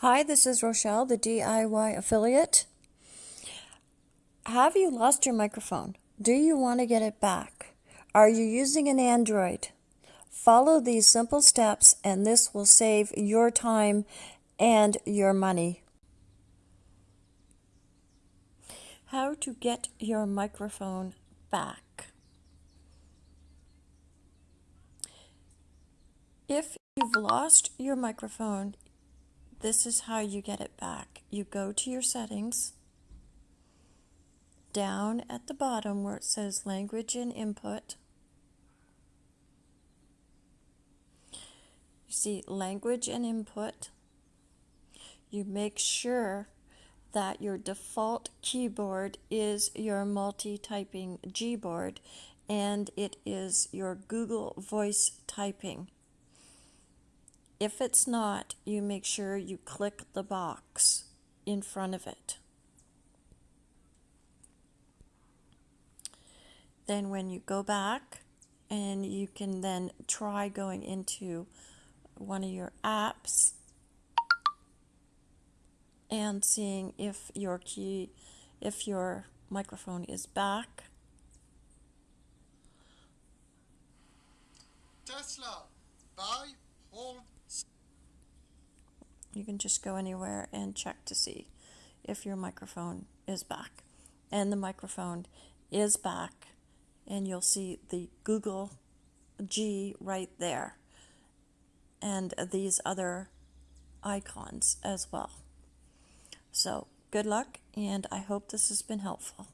Hi, this is Rochelle, the DIY affiliate. Have you lost your microphone? Do you want to get it back? Are you using an Android? Follow these simple steps and this will save your time and your money. How to get your microphone back. If you've lost your microphone, this is how you get it back. You go to your settings, down at the bottom where it says language and input. You see language and input. You make sure that your default keyboard is your multi-typing Gboard and it is your Google Voice typing. If it's not, you make sure you click the box in front of it. Then when you go back and you can then try going into one of your apps and seeing if your key if your microphone is back. Tesla, buy, hold, You can just go anywhere and check to see if your microphone is back. And the microphone is back, and you'll see the Google G right there, and these other icons as well. So, good luck, and I hope this has been helpful.